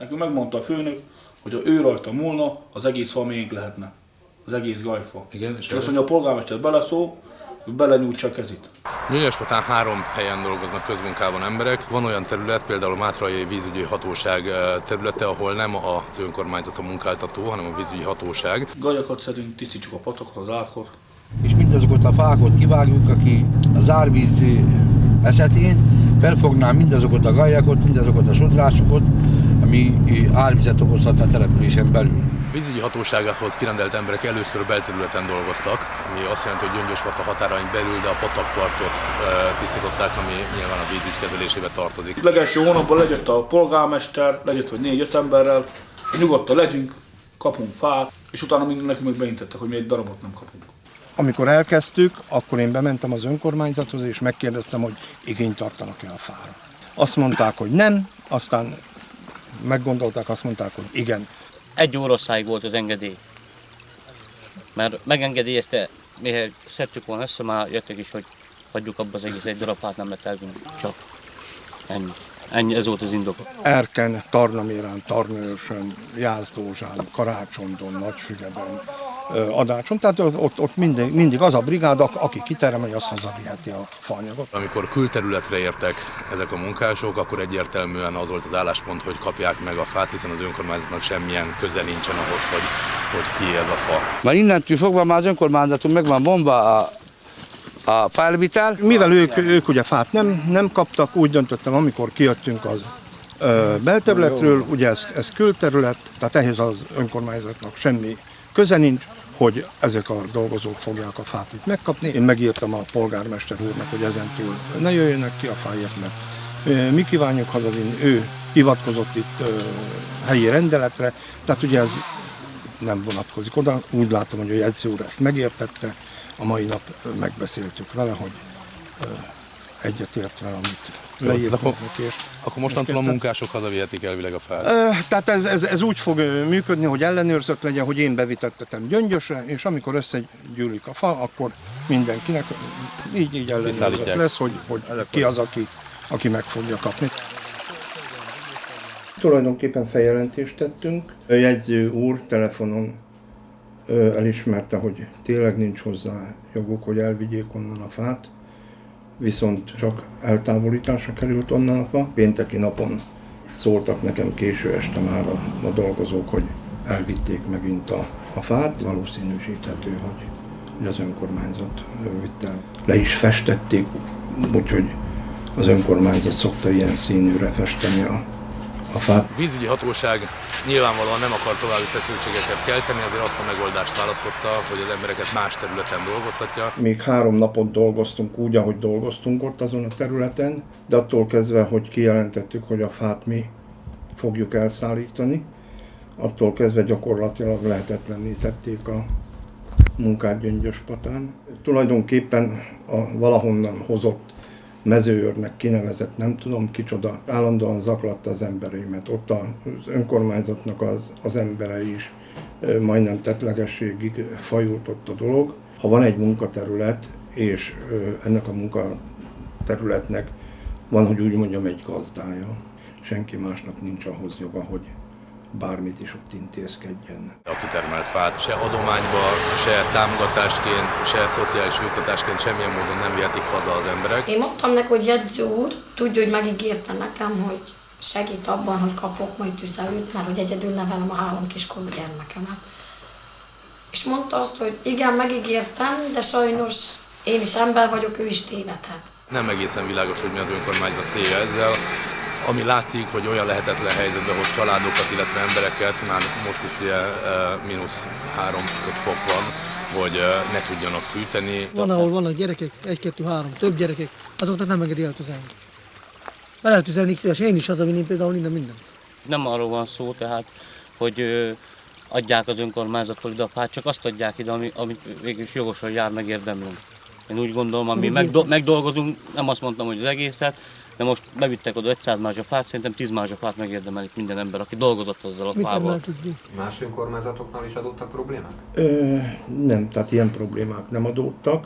Nekünk megmondta a főnök, hogy ha ő rajta múlna, az egész fa miénk lehetne. Az egész gajfa. Igen, és és azt mondja, a polgármester beleszól, hogy belenyújtsa a kezét. Nyúlyaspatán három helyen dolgoznak közmunkában emberek. Van olyan terület, például a Mátrai vízügyi hatóság területe, ahol nem az önkormányzat a munkáltató, hanem a vízügyi hatóság. Gajakat szedünk, tisztítsuk a patokat, az árkot. és mindazokat a fákat kivágjuk, aki az árvíz esetén felfogná mindazokat a gajakat, mindazokat a sodrásokat, ami árvizet okozhatna a településen belül. Vízügyi hatóságához kirendelt emberek először belterületen dolgoztak, ami azt jelenti, hogy Gyöngyöspata határain belül, de a patakpartot eh, tisztították, ami nyilván a vízügy kezelésébe tartozik. Legelső hónapban legyött a polgármester, legyött vagy négy-öt emberrel, nyugodtan legyünk, kapunk fát, és utána nekünk meg beintettek, hogy mi egy darabot nem kapunk. Amikor elkezdtük, akkor én bementem az önkormányzathoz, és megkérdeztem, hogy igényt tartanak-e a fára. Azt mondták, hogy nem, aztán meggondolták, azt mondták, hogy igen. Egy óraszáig volt az engedély. Mert megengedélyezte, mihez szedtük volna össze, már jöttek is, hogy hagyjuk abba az egész egy darab hát nem lehet elvinni. Csak ennyi. Ennyi, ez volt az indok. Erken, Tarnamérán, Tarnőrsön, Jászdózsán, Karácsondon, Nagyfüreden, ö, Adácson. Tehát ott, ott mindig, mindig az a brigád, ak- aki kitermeli, az hazaviheti a faanyagot. Amikor külterületre értek ezek a munkások, akkor egyértelműen az volt az álláspont, hogy kapják meg a fát, hiszen az önkormányzatnak semmilyen köze nincsen ahhoz, hogy, hogy ki ez a fa. Már innentől fogva már az önkormányzatunk meg van bomba a, a fájlvitel. Mivel ők, ők ugye fát nem, nem kaptak, úgy döntöttem, amikor kijöttünk az ö, belterületről, ugye ez, ez külterület, tehát ehhez az önkormányzatnak semmi köze nincs, hogy ezek a dolgozók fogják a fát itt megkapni. Én megírtam a polgármester úrnak, hogy ezentúl ne jöjjenek ki a fájek, mert mi kívánjuk hazavinni, ő hivatkozott itt helyi rendeletre, tehát ugye ez nem vonatkozik oda. Úgy látom, hogy a jegyző úr ezt megértette, a mai nap megbeszéltük vele, hogy ö, egyetért vele, amit leírtunk. És, Akkor mostantól a munkások hazavihetik elvileg a fát. Tehát ez, ez, ez úgy fog működni, hogy ellenőrzött legyen, hogy én bevitettetem gyöngyösre, és amikor összegyűlik a fa, akkor mindenkinek így, így ellenőrzött lesz, hogy, hogy ki az, aki, aki meg fogja kapni. Tulajdonképpen feljelentést tettünk. A jegyző úr telefonon elismerte, hogy tényleg nincs hozzá joguk, hogy elvigyék onnan a fát, viszont csak eltávolításra került onnan a fa. Pénteki napon szóltak nekem késő este már a, a dolgozók, hogy elvitték megint a, a fát. Valószínűsíthető, hogy, az önkormányzat vitte el. Le is festették, úgyhogy az önkormányzat szokta ilyen színűre festeni a, a fát. A vízügyi hatóság nyilvánvalóan nem akar további feszültségeket kelteni, azért azt a megoldást választotta, hogy az embereket más területen dolgoztatja. Még három napot dolgoztunk úgy, ahogy dolgoztunk ott azon a területen, de attól kezdve, hogy kijelentettük, hogy a fát mi fogjuk elszállítani, attól kezdve gyakorlatilag lehetetlenné tették a munkát Gyöngyöspatán. Tulajdonképpen a valahonnan hozott mezőőrnek kinevezett, nem tudom kicsoda, állandóan zaklatta az embereimet. Ott az önkormányzatnak az, az emberei is majdnem tetlegességig fajult ott a dolog. Ha van egy munkaterület, és ennek a munkaterületnek van, hogy úgy mondjam, egy gazdája, senki másnak nincs ahhoz joga, hogy bármit is ott intézkedjen. A kitermelt fát se adományba, se támogatásként, se szociális juttatásként semmilyen módon nem vihetik haza az emberek. Én mondtam neki, hogy jegyző úr, tudja, hogy megígérte nekem, hogy segít abban, hogy kapok majd tüzelőt, mert hogy egyedül nevelem a három kiskorú gyermekemet. És mondta azt, hogy igen, megígértem, de sajnos én is ember vagyok, ő is tévedhet. Nem egészen világos, hogy mi az önkormányzat célja ezzel. Ami látszik, hogy olyan lehetetlen helyzetbe hoz családokat, illetve embereket, már most is ugye mínusz 3 fok van, hogy ne tudjanak fűteni. Van, ahol vannak gyerekek, egy, kettő, három, több gyerekek, azoknak nem engedi eltüzelni. Be lehet tüzelni szívesen, én is hazavinném például minden minden. Nem arról van szó, tehát, hogy ö, adják az önkormányzattól ide a fát, csak azt adják ide, ami, amit végül is jogosan jár, megérdemlünk. Én úgy gondolom, ami megdo- megdolgozunk, nem azt mondtam, hogy az egészet, de most bevittek oda 500 mázsa fát, szerintem 10 mázsa fát megérdemelik minden ember, aki dolgozott azzal a Mit fával. Más önkormányzatoknál is adottak problémák? Ö, nem, tehát ilyen problémák nem adódtak.